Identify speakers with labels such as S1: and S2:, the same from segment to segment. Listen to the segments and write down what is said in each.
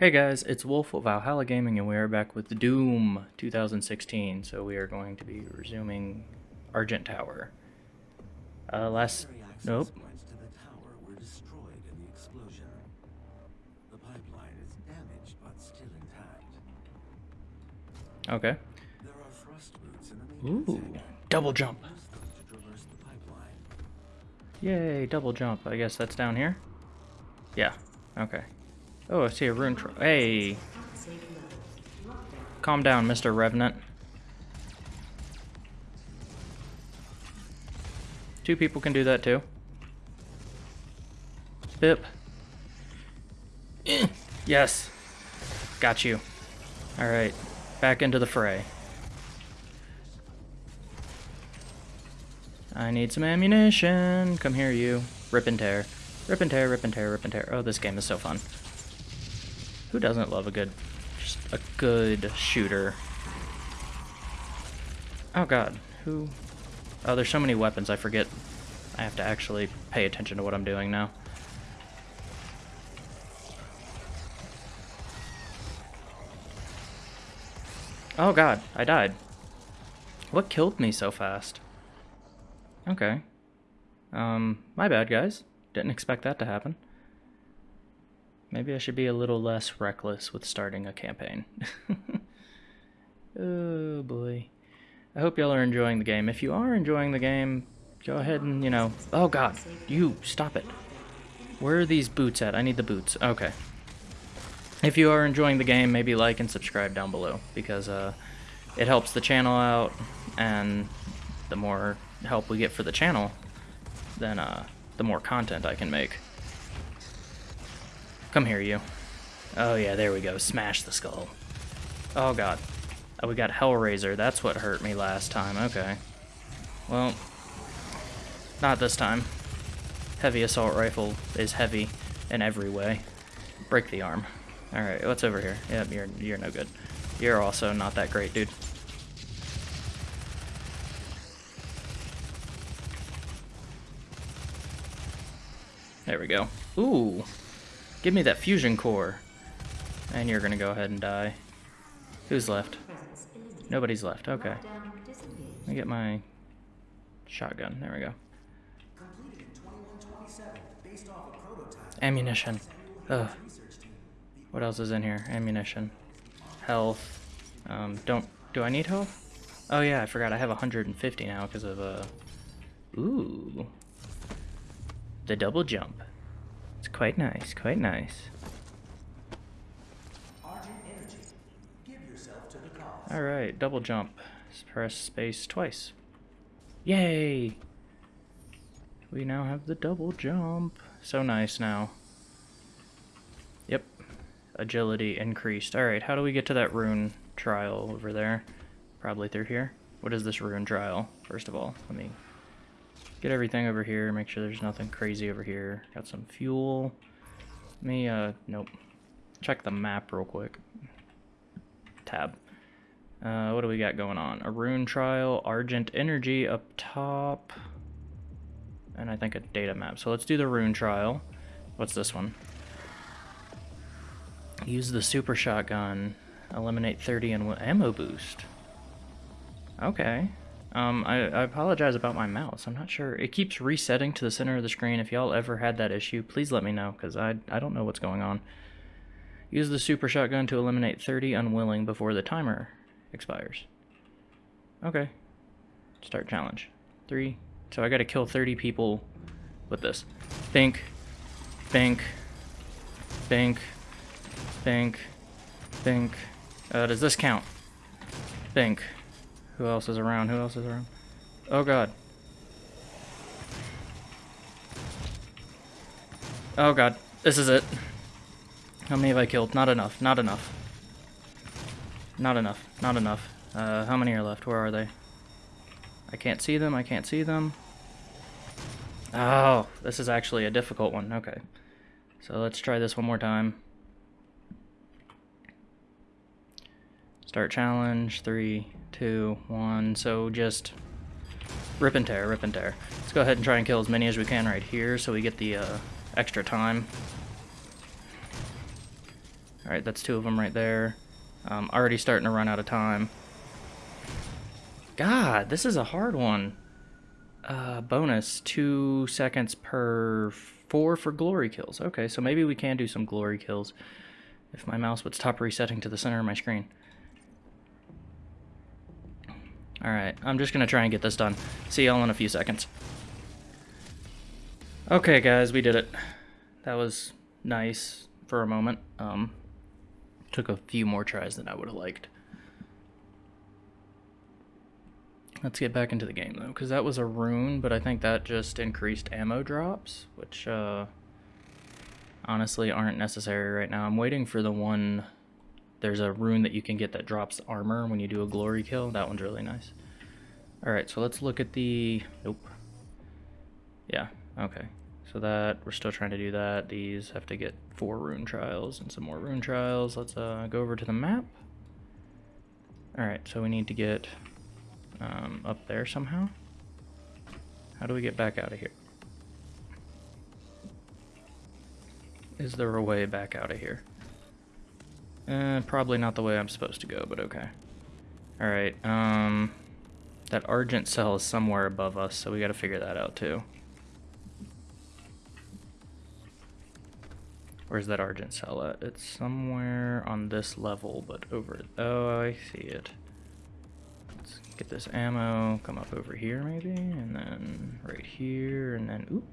S1: Hey guys, it's Wolf of Valhalla Gaming and we are back with Doom 2016. So we are going to be resuming Argent Tower. Uh, last... Nope.
S2: to the tower were destroyed in the explosion. The pipeline is damaged but still intact.
S1: Okay.
S2: There are thrust boots in the
S1: Ooh, double jump.
S2: Use them to traverse the pipeline.
S1: Yay, double jump. I guess that's down here? Yeah, okay. Oh, I see a rune Hey! Calm down, Mr. Revenant. Two people can do that too. Bip. Yes. Got you. Alright. Back into the fray. I need some ammunition. Come here, you. Rip and tear. Rip and tear, rip and tear, rip and tear. Oh, this game is so fun. Who doesn't love a good, just a good shooter? Oh god, who? Oh, there's so many weapons, I forget. I have to actually pay attention to what I'm doing now. Oh god, I died. What killed me so fast? Okay. Um, my bad, guys. Didn't expect that to happen. Maybe I should be a little less reckless with starting a campaign. oh boy. I hope y'all are enjoying the game. If you are enjoying the game, go ahead and, you know... Oh god, you, stop it. Where are these boots at? I need the boots. Okay. If you are enjoying the game, maybe like and subscribe down below, because uh, it helps the channel out, and the more help we get for the channel, then uh, the more content I can make. Come here, you. Oh yeah, there we go. Smash the skull. Oh god. Oh, we got Hell Razer. That's what hurt me last time. Okay. Well, not this time. Heavy assault rifle is heavy in every way. Break the arm. Alright, what's over here? Yep, you're, you're no good. You're also not that great, dude. There we go. Ooh. Give me that fusion core. And you're gonna go ahead and die. Who's left? Nobody's left. Okay. Let me get my shotgun. There we go. Ammunition. Ugh. What else is in here? Ammunition. Health. Um, don't... Do I need health? Oh yeah, I forgot. I have 150 now because of, uh... Ooh. The double jump. It's quite nice, quite nice. Alright, double jump. Press space twice. Yay! We now have the double jump. So nice now. Yep. Agility increased. Alright, how do we get to that rune trial over there? Probably through here. What is this rune trial, first of all? Let me get everything over here, make sure there's nothing crazy over here. Got some fuel. Let me, uh, nope. Check the map real quick. Tab. Uh, what do we got going on? A rune trial, Argent Energy up top, and I think a data map. So let's do the rune trial. What's this one? Use the super shotgun. Eliminate 30 and ammo boost. Okay. Um, I, I apologize about my mouse. I'm not sure. It keeps resetting to the center of the screen. If y'all ever had that issue, please let me know, because I, I don't know what's going on. Use the super shotgun to eliminate 30 unwilling before the timer expires. Okay. Start challenge. Three. So I gotta kill 30 people with this. Think. Think. Think. Think. Think. Uh, does this count? Think. Who else is around? Who else is around? Oh god. Oh god. This is it. How many have I killed? Not enough. Not enough. Not enough. Not enough. Uh, how many are left? Where are they? I can't see them. I can't see them. Oh, this is actually a difficult one. Okay. So let's try this one more time. Start challenge. Three, two, one. So just rip and tear, rip and tear. Let's go ahead and try and kill as many as we can right here so we get the uh, extra time. Alright, that's two of them right there. Um, already starting to run out of time. God, this is a hard one. Uh, bonus, two seconds per four for glory kills. Okay, so maybe we can do some glory kills if my mouse would stop resetting to the center of my screen. Alright, I'm just going to try and get this done. See y'all in a few seconds. Okay, guys, we did it. That was nice for a moment. Um, took a few more tries than I would have liked. Let's get back into the game, though, because that was a rune, but I think that just increased ammo drops, which, uh, honestly aren't necessary right now. I'm waiting for the one... There's a rune that you can get that drops armor when you do a glory kill. That one's really nice. Alright, so let's look at the... Nope. Yeah, okay. So that, we're still trying to do that. These have to get four rune trials and some more rune trials. Let's uh, go over to the map. Alright, so we need to get um, up there somehow. How do we get back out of here? Is there a way back out of here? Uh, probably not the way I'm supposed to go, but okay. Alright, um... That Argent cell is somewhere above us, so we gotta figure that out too. Where's that Argent cell at? It's somewhere on this level, but over... Oh, I see it. Let's get this ammo, come up over here maybe, and then right here, and then... Oop!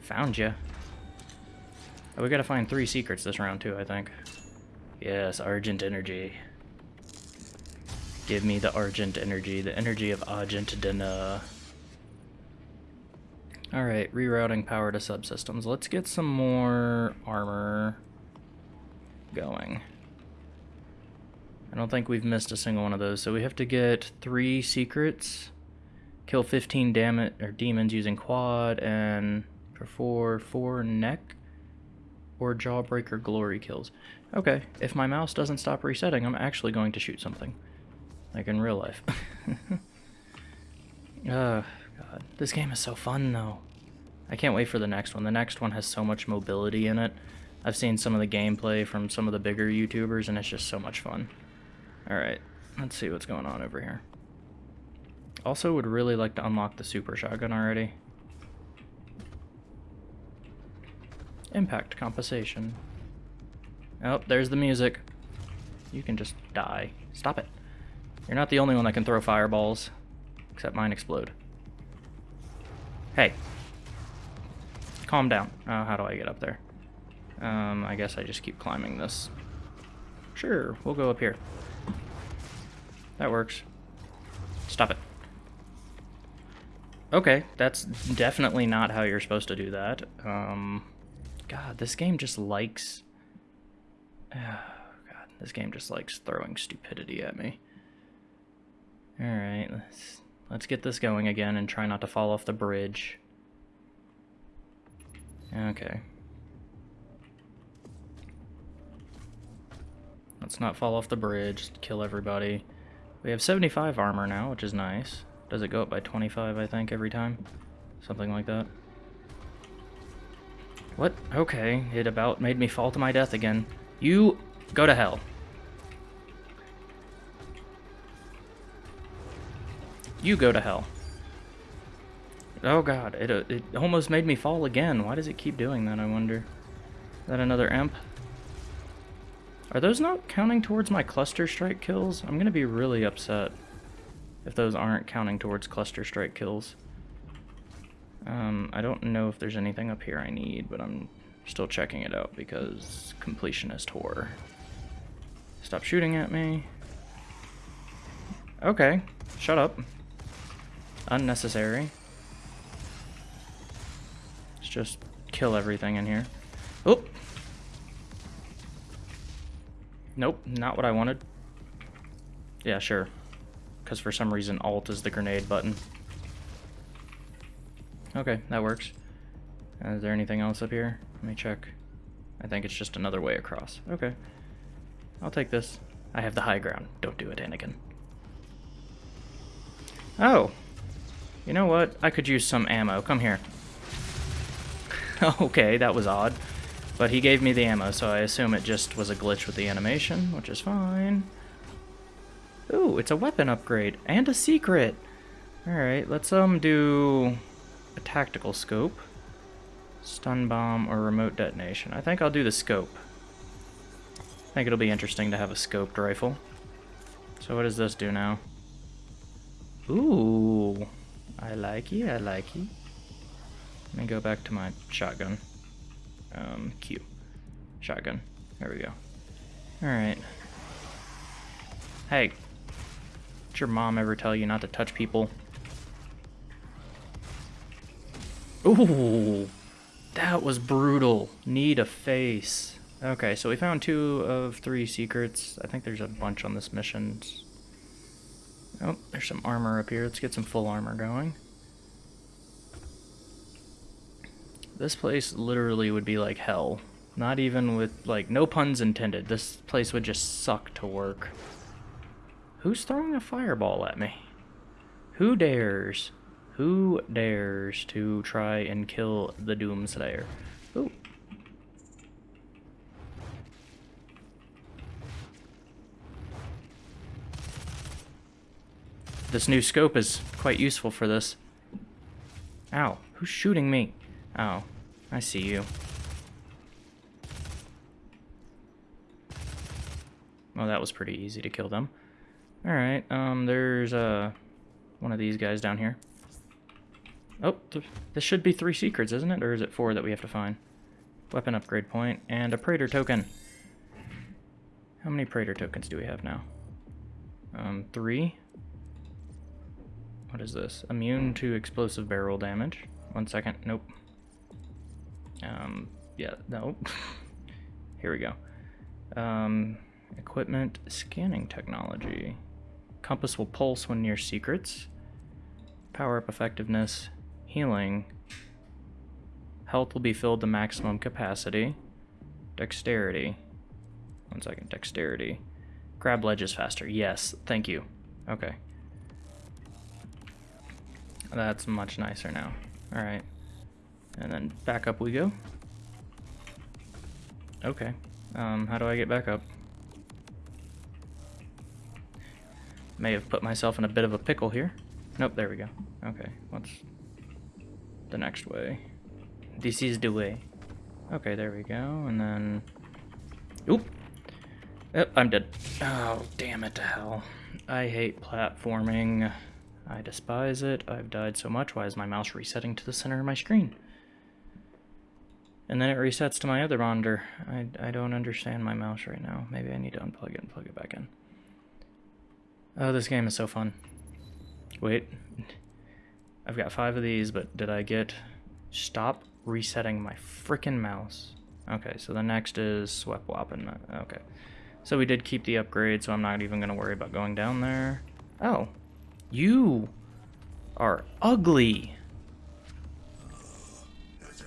S1: Found ya. Oh, we gotta find three secrets this round too, I think. Yes, Argent Energy. Give me the Argent Energy, the energy of Argentina. Alright, rerouting power to subsystems. Let's get some more armor going. I don't think we've missed a single one of those, so we have to get three secrets, kill 15 damage or demons using quad, and for four, four neck or Jawbreaker glory kills. Okay, if my mouse doesn't stop resetting, I'm actually going to shoot something. Like in real life. oh, God. This game is so fun, though. I can't wait for the next one. The next one has so much mobility in it. I've seen some of the gameplay from some of the bigger YouTubers, and it's just so much fun. Alright, let's see what's going on over here. Also would really like to unlock the super shotgun already. Impact compensation. Oh, there's the music. You can just die. Stop it. You're not the only one that can throw fireballs. Except mine explode. Hey. Calm down. Oh, how do I get up there? Um, I guess I just keep climbing this. Sure, we'll go up here. That works. Stop it. Okay, that's definitely not how you're supposed to do that. Um, God, this game just likes... Oh, God, this game just likes throwing stupidity at me. Alright, let's, let's get this going again and try not to fall off the bridge. Okay. Let's not fall off the bridge, kill everybody. We have 75 armor now, which is nice. Does it go up by 25, I think, every time? Something like that. What? Okay, it about made me fall to my death again. You go to hell. You go to hell. Oh god, it, uh, it almost made me fall again. Why does it keep doing that, I wonder? Is that another imp? Are those not counting towards my cluster strike kills? I'm gonna be really upset if those aren't counting towards cluster strike kills. Um, I don't know if there's anything up here I need, but I'm still checking it out because completionist horror. Stop shooting at me. Okay, shut up. Unnecessary. Let's just kill everything in here. Oh! Nope, not what I wanted. Yeah, sure. Because for some reason Alt is the grenade button. Okay, that works. Is there anything else up here? Let me check. I think it's just another way across. Okay. I'll take this. I have the high ground. Don't do it, Anakin. Oh. You know what? I could use some ammo. Come here. okay, that was odd. But he gave me the ammo, so I assume it just was a glitch with the animation, which is fine. Ooh, it's a weapon upgrade and a secret. Alright, let's um do a tactical scope. Stun bomb or remote detonation. I think I'll do the scope. I think it'll be interesting to have a scoped rifle. So what does this do now? Ooh, I like you, I like you. Let me go back to my shotgun. Um, Q. Shotgun. There we go. Alright. Hey. Did your mom ever tell you not to touch people? Ooh! That was brutal. Need a face. Okay, so we found two of three secrets. I think there's a bunch on this mission. Oh, there's some armor up here. Let's get some full armor going. This place literally would be like hell. Not even with, like, no puns intended. This place would just suck to work. Who's throwing a fireball at me? Who dares? Who dares to try and kill the Doomslayer? Ooh. This new scope is quite useful for this. Ow, who's shooting me? Oh, I see you. Well, that was pretty easy to kill them. Alright, um, there's, uh, one of these guys down here. Oh, th this should be three secrets, isn't it? Or is it four that we have to find? Weapon upgrade point, and a Praetor token. How many Praetor tokens do we have now? Um, three? What is this? Immune to explosive barrel damage. One second, nope. Um, yeah, no. Here we go. Um, equipment, scanning technology. Compass will pulse when near secrets. Power up effectiveness, healing. Health will be filled to maximum capacity. Dexterity. One second, dexterity. Grab ledges faster. Yes, thank you. Okay. That's much nicer now. Alright. And then back up we go. Okay. Um, how do I get back up? May have put myself in a bit of a pickle here. Nope, there we go. Okay, what's the next way? This is the way. Okay, there we go, and then... Oop! Yep, I'm dead. Oh, damn it to hell. I hate platforming. I despise it. I've died so much. Why is my mouse resetting to the center of my screen? And then it resets to my other monitor. I, I don't understand my mouse right now. Maybe I need to unplug it and plug it back in. Oh, this game is so fun. Wait. I've got five of these, but did I get... Stop resetting my freaking mouse. Okay, so the next is Swept Weapon. Okay. So we did keep the upgrade, so I'm not even going to worry about going down there. Oh. You are ugly.
S3: That's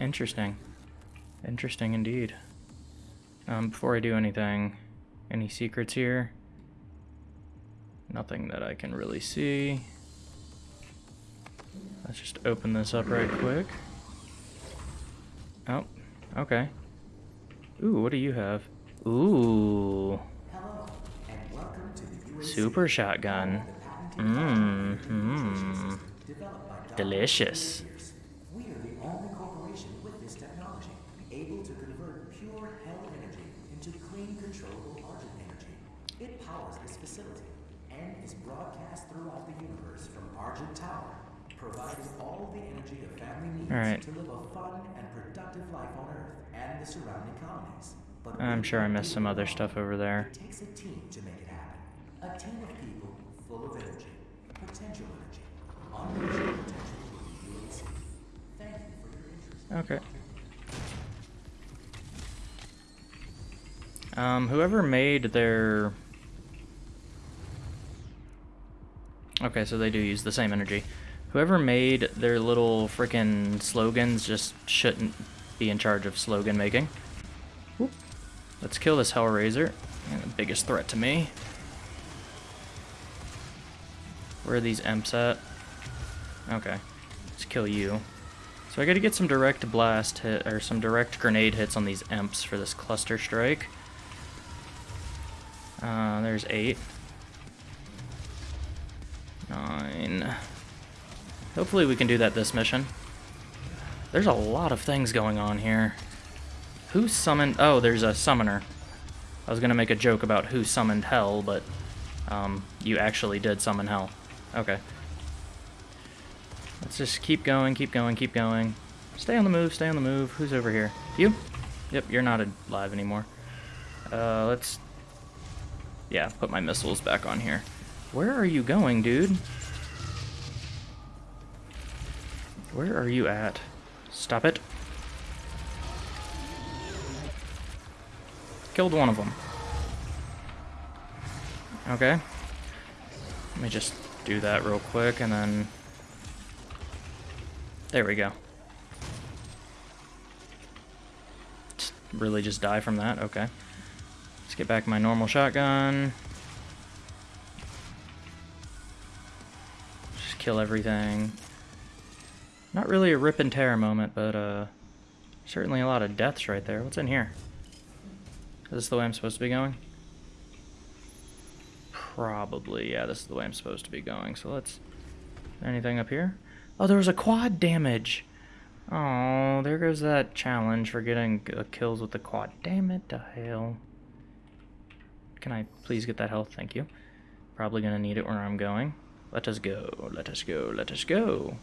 S1: Interesting. Interesting indeed. Um, before I do anything, any secrets here? Nothing that I can really see. Let's just open this up right quick. Oh, okay. Ooh, what do you have? Ooh, super shotgun. Mmm,
S4: developed
S1: delicious.
S4: Pierce. We are the only corporation with this technology, able to convert pure hell energy into clean, controllable Argent energy. It powers this facility and is broadcast throughout the universe from Argent Tower, providing all the energy a family needs
S1: All right.
S4: to live a fun and productive life on Earth and the surrounding colonies. But
S1: I'm sure I missed some other stuff over there.
S4: It takes a team to make it happen. A team of people full of energy, potential energy, unleashing potential with the UAC. Thank you for your interest.
S1: Okay. Um, whoever made their... Okay, so they do use the same energy. Whoever made their little freaking slogans just shouldn't be in charge of slogan making. Whoop. Let's kill this Hell Razer. And the biggest threat to me. Where are these imps at? Okay. Let's kill you. So I gotta get some direct blast hit, or some direct grenade hits on these imps for this cluster strike. Uh, there's eight. Nine. Hopefully we can do that this mission. There's a lot of things going on here. Who summoned... Oh, there's a summoner. I was going to make a joke about who summoned hell, but um, you actually did summon hell. Okay. Let's just keep going, keep going, keep going. Stay on the move, stay on the move. Who's over here? You? Yep, you're not alive anymore. Uh, let's... Yeah, put my missiles back on here. Where are you going, dude? Where are you at? Stop it. Killed one of them. Okay. Let me just do that real quick and then... There we go. Really just die from that? Okay. Let's get back my normal shotgun. Just kill everything. Not really a rip and tear moment, but uh, certainly a lot of deaths right there. What's in here? Is this the way I'm supposed to be going? Probably, yeah, this is the way I'm supposed to be going. So let's... Anything up here? Oh, there was a quad damage! Oh, there goes that challenge for getting uh, kills with the quad. Damn it to hell. Can I please get that health? Thank you. Probably gonna need it where I'm going. Let us go, let us go, let us go.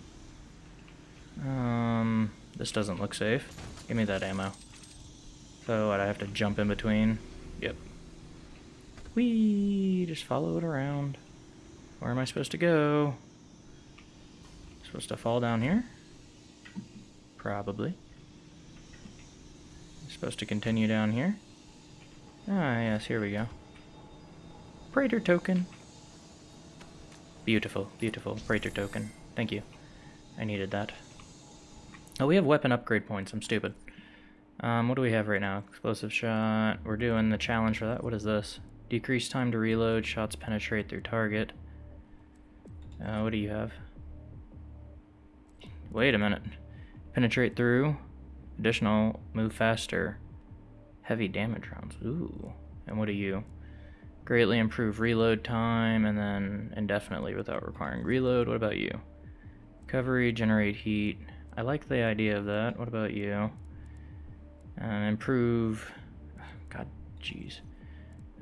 S1: Um, this doesn't look safe. Give me that ammo. So what, I have to jump in between? Yep. Whee! Just follow it around. Where am I supposed to go? Supposed to fall down here? Probably. Supposed to continue down here? Ah, yes, here we go. Praetor token. Beautiful, beautiful Praetor token. Thank you. I needed that. Oh, we have weapon upgrade points. I'm stupid. Um, what do we have right now? Explosive shot. We're doing the challenge for that. What is this? Decrease time to reload. Shots penetrate through target. Uh, what do you have? Wait a minute. Penetrate through. Additional. Move faster. Heavy damage rounds. Ooh. And what are you? Greatly improve reload time and then indefinitely without requiring reload. What about you? Recovery, generate heat. I like the idea of that. What about you? Uh, improve. God, jeez.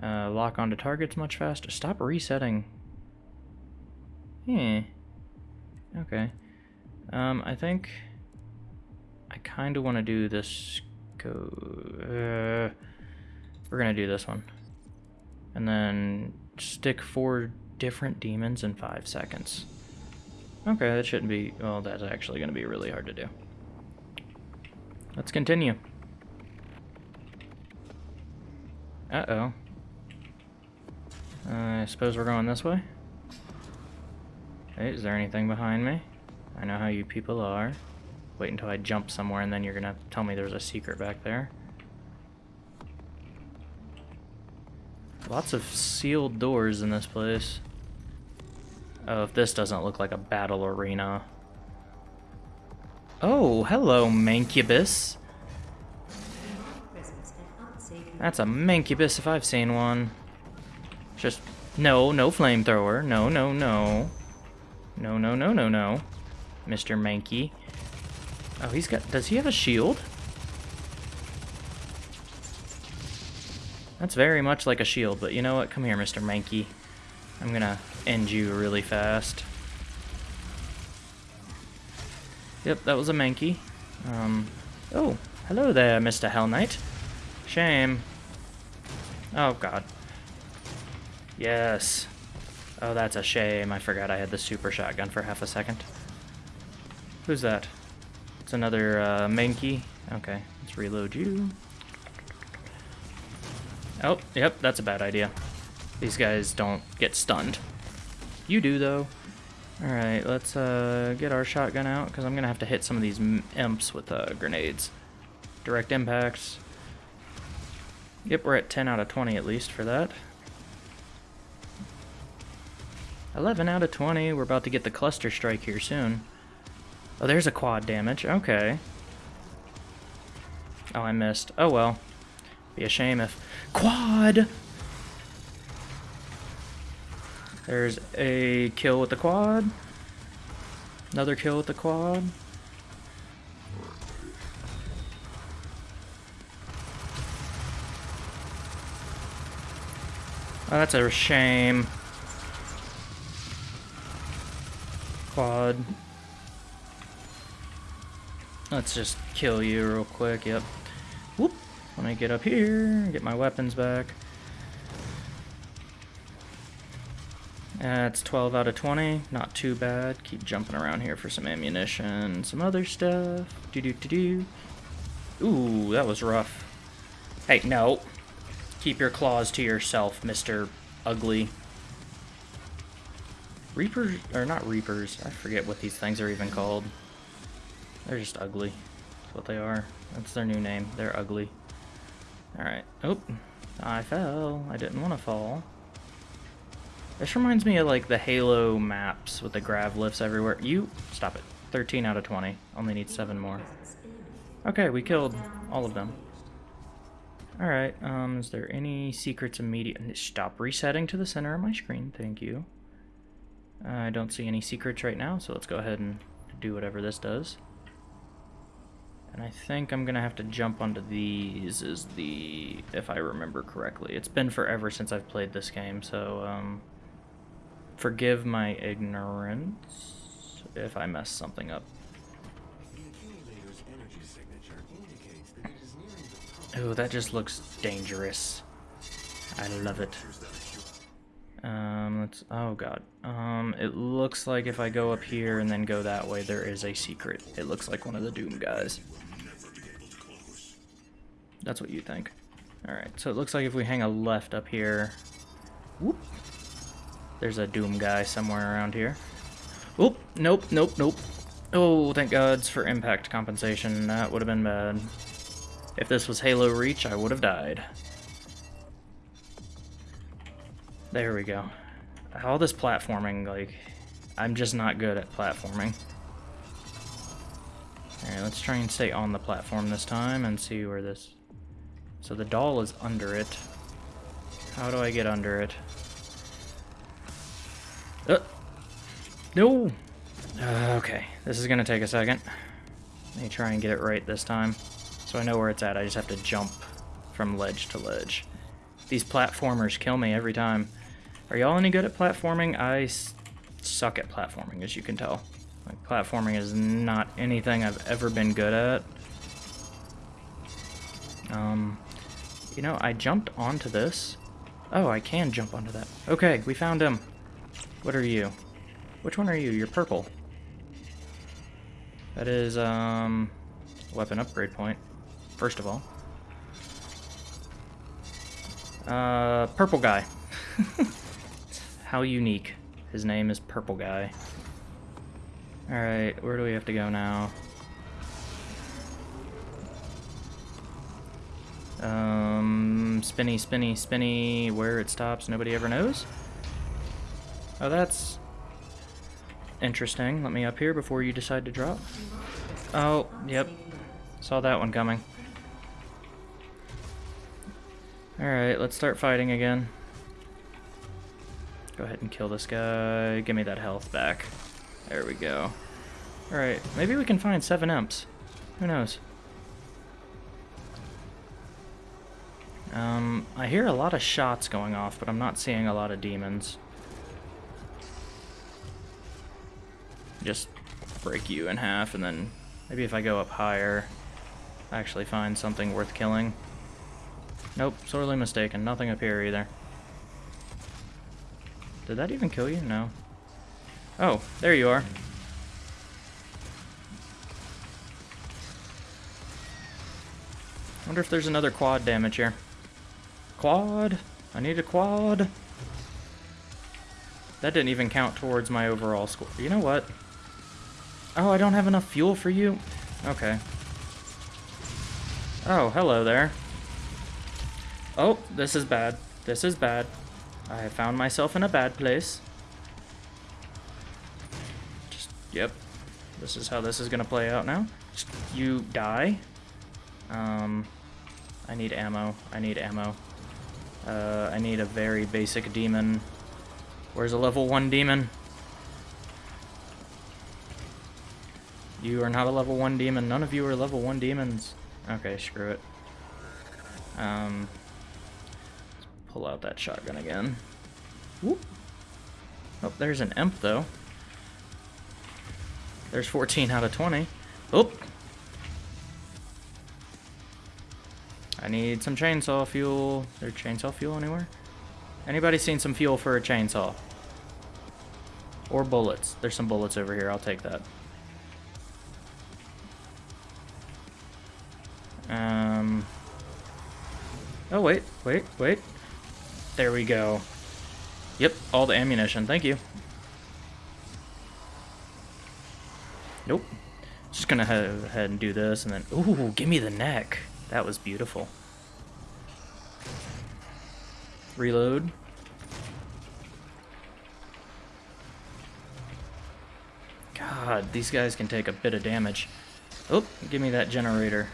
S1: Uh, lock onto targets much faster. Stop resetting. Hmm. Okay. Um, I think I kind of want to do this. Go. Uh, we're gonna do this one, and then stick four different demons in five seconds. Okay, that shouldn't be, well, that's actually going to be really hard to do. Let's continue. Uh-oh. Uh, I suppose we're going this way? Hey, is there anything behind me? I know how you people are. Wait until I jump somewhere and then you're gonna tell me there's a secret back there. Lots of sealed doors in this place. Oh, if this doesn't look like a battle arena. Oh, hello, Mancubus. That's a Mancubus if I've seen one. Just, no, no flamethrower. No, no, no. No, no, no, no, no. Mr. Mankey. Oh, he's got, does he have a shield? That's very much like a shield, but you know what? Come here, Mr. Mankey. I'm gonna end you really fast. Yep, that was a Mankey. Um, oh, hello there, Mr. Hell Knight. Shame. Oh, God. Yes. Oh, that's a shame. I forgot I had the super shotgun for half a second. Who's that? It's another uh, Mankey. Okay, let's reload you. Oh, yep, that's a bad idea. These guys don't get stunned. You do, though. Alright, let's uh, get our shotgun out, because I'm going to have to hit some of these imps with uh, grenades. Direct impacts. Yep, we're at 10 out of 20 at least for that. 11 out of 20. We're about to get the cluster strike here soon. Oh, there's a quad damage. Okay. Oh, I missed. Oh, well. Be a shame if... Quad! There's a kill with the quad. Another kill with the quad. Oh, that's a shame. Quad. Let's just kill you real quick, yep. Whoop! Let me get up here, get my weapons back. That's 12 out of 20, not too bad. Keep jumping around here for some ammunition, some other stuff. Do do do do. Ooh, that was rough. Hey, no. Keep your claws to yourself, Mr. Ugly. Reapers, or not Reapers, I forget what these things are even called. They're just ugly. That's what they are. That's their new name. They're ugly. Alright. Oh, I fell. I didn't want to fall. This reminds me of like the Halo maps with the grav lifts everywhere. You, stop it. 13 out of 20. Only need 7 more. Okay, we killed all of them. Alright, um, is there any secrets immediate? Stop resetting to the center of my screen, thank you. Uh, I don't see any secrets right now, so let's go ahead and do whatever this does. And I think I'm gonna have to jump onto these is the, if I remember correctly. It's been forever since I've played this game, so, um, forgive my ignorance if I mess something up. Oh, that just looks dangerous. I love it. Um, let's, oh god. Um, it looks like if I go up here and then go that way, there is a secret. It looks like one of the Doom guys. That's what you think. Alright, so it looks like if we hang a left up here... Whoop! There's a Doom guy somewhere around here. Oop! Nope, nope, nope. Oh, thank gods for impact compensation. That would have been bad. If this was Halo Reach, I would have died. There we go. All this platforming, like, I'm just not good at platforming. Alright, let's try and stay on the platform this time and see where this... So the doll is under it. How do I get under it? Uh, no! Uh, okay, this is gonna take a second. Let me try and get it right this time. So I know where it's at, I just have to jump from ledge to ledge. These platformers kill me every time. Are y'all any good at platforming? I suck at platforming, as you can tell. Like, platforming is not anything I've ever been good at. Um, you know, I jumped onto this. Oh, I can jump onto that. Okay, we found him. What are you? Which one are you? You're purple. That is, um, weapon upgrade point, first of all. Uh, purple guy. How unique. His name is Purple Guy. Alright, where do we have to go now? Um, spinny, spinny, spinny, where it stops, nobody ever knows? Oh, that's interesting. Let me up here before you decide to drop. Oh, yep. Saw that one coming. Alright, let's start fighting again. Go ahead and kill this guy. Give me that health back. There we go. Alright, maybe we can find seven imps. Who knows? Um, I hear a lot of shots going off, but I'm not seeing a lot of demons. Just break you in half, and then maybe if I go up higher, actually find something worth killing. Nope, sorely mistaken. Nothing up here either. Did that even kill you? No. Oh, there you are. wonder if there's another quad damage here. Quad? I need a quad. That didn't even count towards my overall score. You know what? Oh, I don't have enough fuel for you? Okay. Oh, hello there. Oh, this is bad. This is bad. I have found myself in a bad place. Just, yep. This is how this is gonna play out now. Just, you die. Um, I need ammo. I need ammo. Uh, I need a very basic demon. Where's a level 1 demon? You are not a level 1 demon. None of you are level 1 demons. Okay, screw it. Um, pull out that shotgun again. Whoop. Oh, there's an imp, though. There's 14 out of 20. Oop. I need some chainsaw fuel. Is there chainsaw fuel anywhere? Anybody seen some fuel for a chainsaw? Or bullets. There's some bullets over here. I'll take that. Oh, wait, wait, wait. There we go. Yep, all the ammunition. Thank you. Nope. Just gonna head and do this and then... Ooh, give me the neck. That was beautiful. Reload. God, these guys can take a bit of damage. Oh, give me that generator.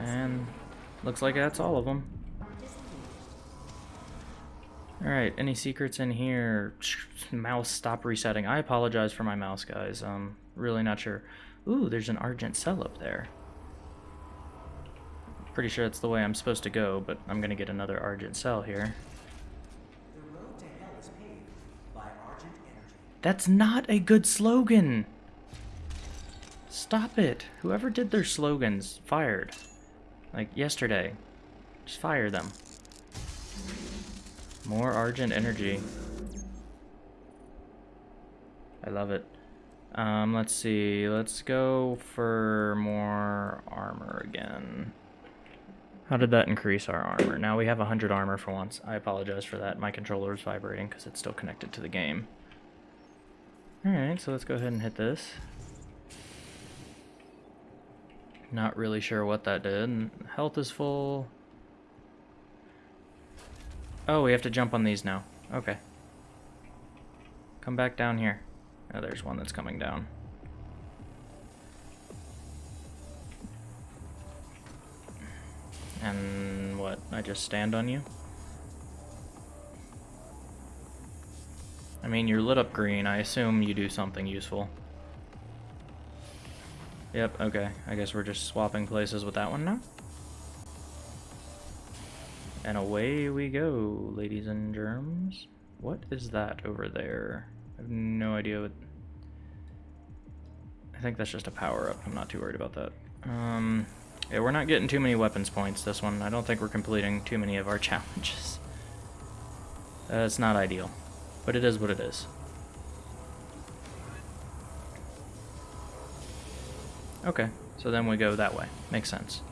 S1: And looks like that's all of them. Alright, any secrets in here? Mouse, stop resetting. I apologize for my mouse, guys. Um, really not sure. Ooh, there's an Argent cell up there. Pretty sure that's the way I'm supposed to go, but I'm gonna get another Argent cell here.
S4: The road to hell is paved by Argent Energy.
S1: That's not a good slogan! Stop it! Whoever did their slogans, fired. Like, yesterday. Just fire them. More Argent Energy. I love it. Um, let's see. Let's go for more armor again. How did that increase our armor? Now we have 100 armor for once. I apologize for that. My controller is vibrating because it's still connected to the game. Alright, so let's go ahead and hit this. Not really sure what that did. Health is full. Oh, we have to jump on these now. Okay. Come back down here. Oh, there's one that's coming down. And what? I just stand on you? I mean, you're lit up green. I assume you do something useful. Yep, okay. I guess we're just swapping places with that one now. And away we go, ladies and germs. What is that over there? I have no idea what... I think that's just a power-up. I'm not too worried about that. Um, yeah, we're not getting too many weapons points this one. I don't think we're completing too many of our challenges. Uh, it's not ideal, but it is what it is. Okay, so then we go that way. Makes sense.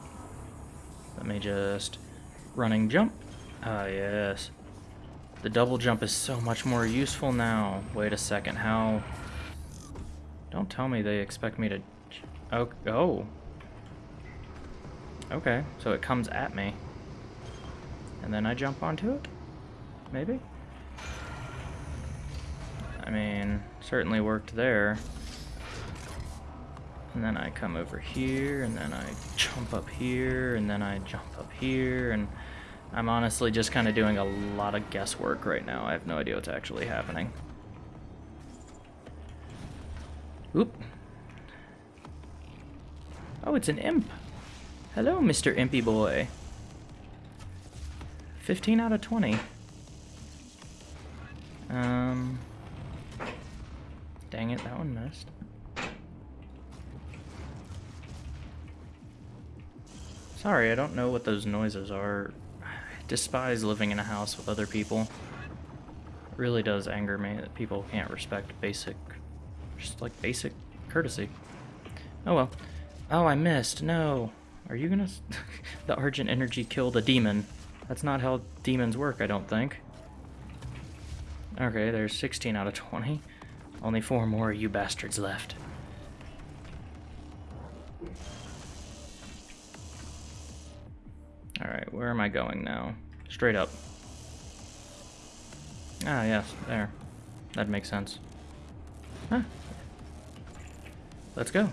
S1: Let me just... Running jump. Ah, yes. The double jump is so much more useful now. Wait a second, how... Don't tell me they expect me to... Oh, oh. Okay, so it comes at me. And then I jump onto it? Maybe? I mean, certainly worked there. And then I come over here, and then I jump up here, and then I jump up here, and I'm honestly just kind of doing a lot of guesswork right now. I have no idea what's actually happening. Oop. Oh, it's an imp. Hello, Mr. Impy Boy. 15 out of 20. Um... Dang it, that one missed. Sorry, I don't know what those noises are. I despise living in a house with other people. It really does anger me that people can't respect basic, just like basic courtesy. Oh well. Oh, I missed. No. Are you gonna... the Argent Energy killed a demon. That's not how demons work, I don't think. Okay, there's 16 out of 20. Only four more you bastards left. Where am I going now? Straight up. Ah, yes, there. That makes sense. Huh. Let's go.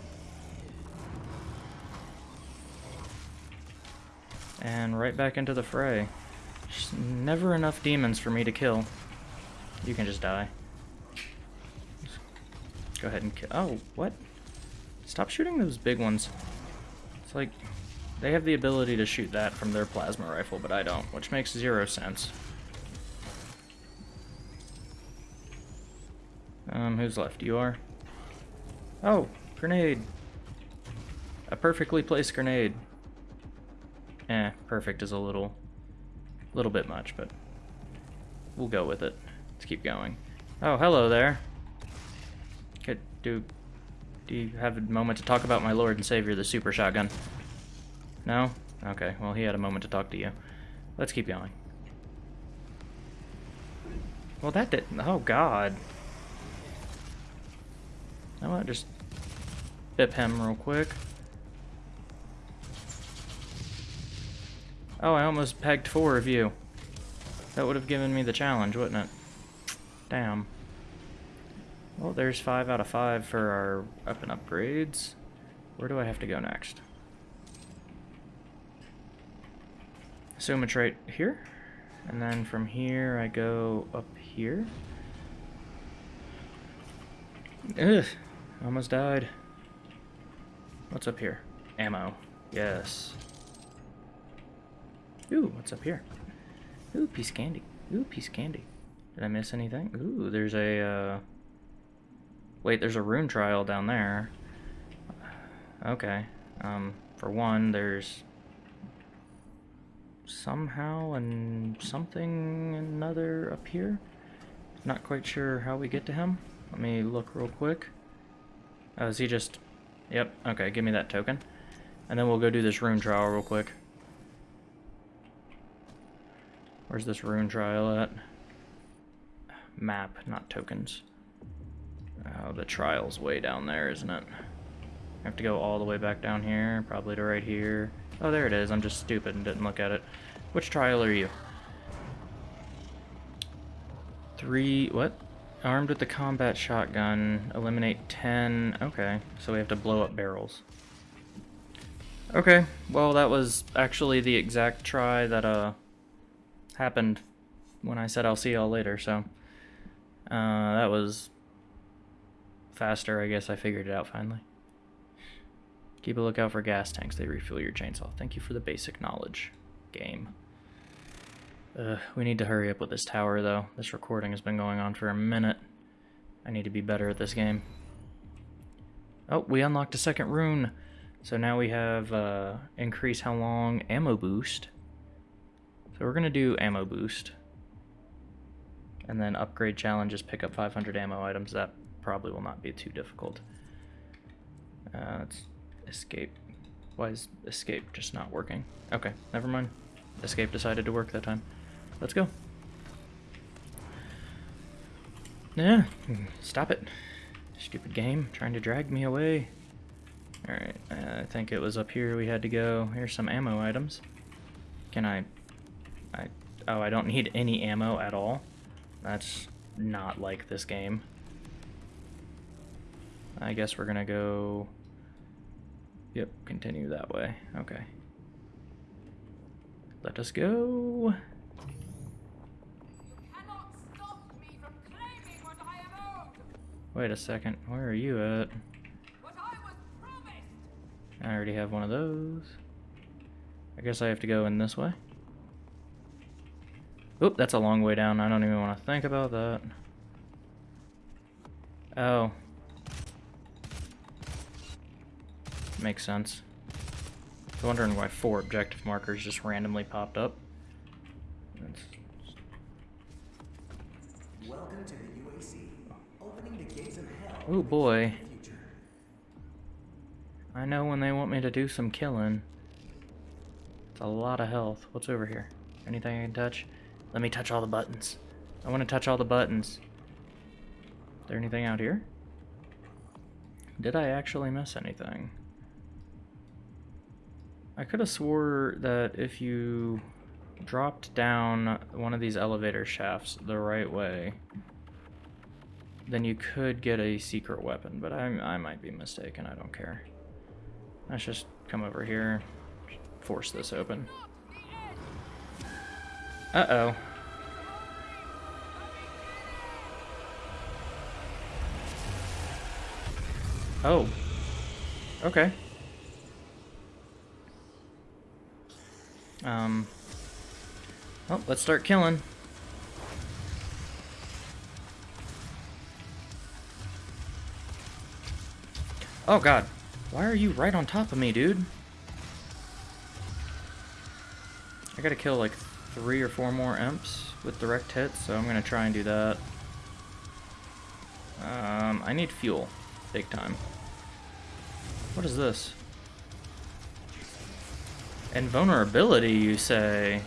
S1: And right back into the fray. Just never enough demons for me to kill. You can just die. Just go ahead and kill. Oh, what? Stop shooting those big ones. It's like, they have the ability to shoot that from their plasma rifle, but I don't, which makes zero sense. Um, who's left? You are? Oh, grenade. A perfectly placed grenade. Eh, perfect is a little, little bit much, but we'll go with it. Let's keep going. Oh, hello there. Could do, do you have a moment to talk about my lord and savior, the super shotgun? No? Okay, well he had a moment to talk to you. Let's keep going. Well that did, oh god. I want to just bip him real quick. Oh, I almost pegged four of you. That would have given me the challenge, wouldn't it? Damn. Well, there's five out of five for our weapon upgrades. Where do I have to go next? Assume it's right here. And then from here, I go up here. Ugh. Almost died. What's up here? Ammo. Yes. Ooh, what's up here? Ooh, piece of candy. Ooh, piece of candy. Did I miss anything? Ooh, there's a, uh... Wait, there's a rune trial down there. Okay. Um, for one, there's... Somehow and something another up here. Not quite sure how we get to him. Let me look real quick. Oh, is he just... Yep, okay, give me that token. And then we'll go do this rune trial real quick. Where's this rune trial at? Map, not tokens. Oh, the trial's way down there, isn't it? I have to go all the way back down here, probably to right here. Oh, there it is. I'm just stupid and didn't look at it. Which trial are you? Three... what? Armed with the combat shotgun, eliminate 10. Okay, so we have to blow up barrels. Okay, well that was actually the exact try that uh happened when I said I'll see y'all later, so uh, that was faster, I guess I figured it out finally. Keep a lookout for gas tanks, they refuel your chainsaw. Thank you for the basic knowledge, game. Uh, we need to hurry up with this tower, though. This recording has been going on for a minute. I need to be better at this game. Oh, we unlocked a second rune. So now we have uh, increase how long ammo boost. So we're going to do ammo boost. And then upgrade challenges, pick up 500 ammo items. That probably will not be too difficult. Uh, let's escape. Why is escape just not working? Okay, never mind. Escape decided to work that time. Let's go. Yeah, stop it. Stupid game, trying to drag me away. Alright, I think it was up here we had to go. Here's some ammo items. Can I... I... Oh, I don't need any ammo at all. That's not like this game. I guess we're gonna go... Yep, continue that way. Okay. Let us go. Wait a second, where are you at? I, I already have one of those. I guess I have to go in this way. Oop, that's a long way down. I don't even want to think about that. Oh. Makes sense. I was wondering why four objective markers just randomly popped up. That's
S4: Welcome to the UAC, opening the gates of hell.
S1: Oh boy.
S4: in the future.
S1: I know when they want me to do some killing. It's a lot of health. What's over here? Anything I can touch? Let me touch all the buttons. I want to touch all the buttons. Is there anything out here? Did I actually miss anything? I could have swore that if you dropped down one of these elevator shafts the right way, then you could get a secret weapon, but I, I might be mistaken. I don't care. Let's just come over here, force this open. Uh-oh. Oh. Okay. Um. Oh, let's start killing. Oh god. Why are you right on top of me, dude? I gotta kill like three or four more imps with direct hits, so I'm gonna try and do that. Um, I need fuel. Big time. What is this? Invulnerability, you say?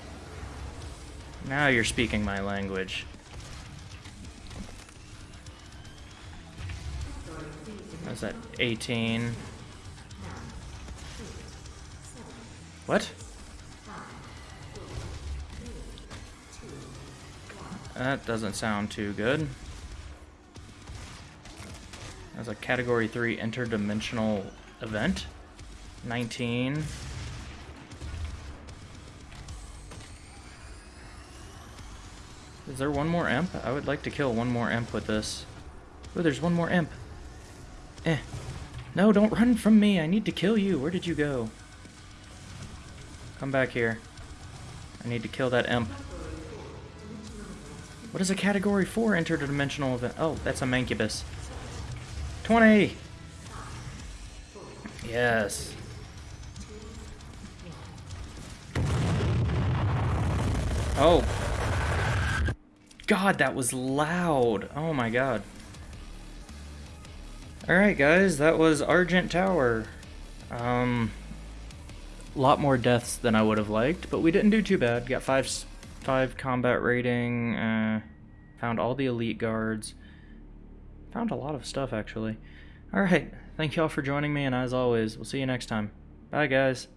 S1: Now you're speaking my language. What's that? 18. What? That doesn't sound too good. That's a category 3 interdimensional event. 19. Is there one more imp? I would like to kill one more imp with this. Oh, there's one more imp. Eh. No, don't run from me. I need to kill you. Where did you go? Come back here. I need to kill that imp. What is a category 4 interdimensional event? Oh, that's a mancubus. 20! Yes. Oh. God, that was loud. Oh my god. Alright guys, that was Argent Tower. Um, a lot more deaths than I would have liked, but we didn't do too bad. Got five, five combat rating, uh, found all the elite guards. Found a lot of stuff, actually. Alright, thank y'all for joining me, and as always, we'll see you next time. Bye, guys.